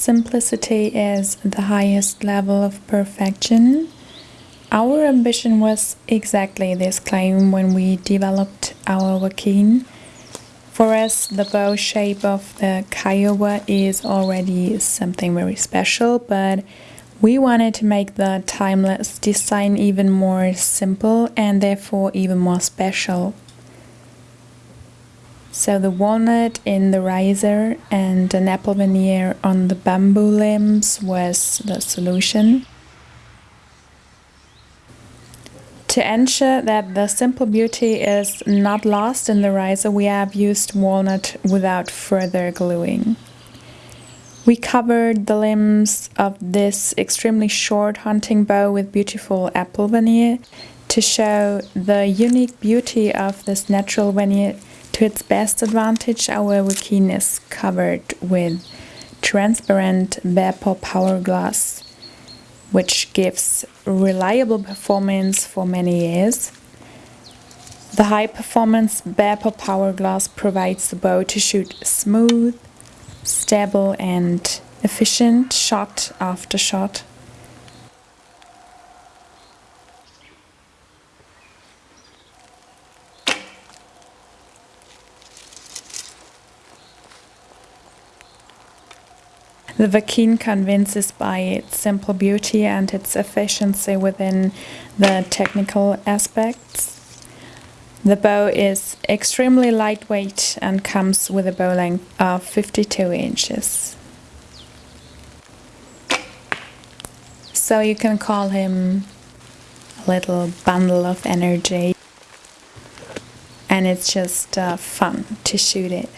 Simplicity is the highest level of perfection. Our ambition was exactly this claim when we developed our Wakin. For us, the bow shape of the Kiowa is already something very special, but we wanted to make the timeless design even more simple and therefore even more special. So the walnut in the riser and an apple veneer on the bamboo limbs was the solution. To ensure that the simple beauty is not lost in the riser, we have used walnut without further gluing. We covered the limbs of this extremely short hunting bow with beautiful apple veneer to show the unique beauty of this natural veneer to its best advantage, our Wakin is covered with transparent Bearpaw Power Glass, which gives reliable performance for many years. The high performance Bearpaw Power Glass provides the bow to shoot smooth, stable and efficient shot after shot. The Wakin convinces by its simple beauty and its efficiency within the technical aspects. The bow is extremely lightweight and comes with a bow length of 52 inches. So you can call him a little bundle of energy and it's just uh, fun to shoot it.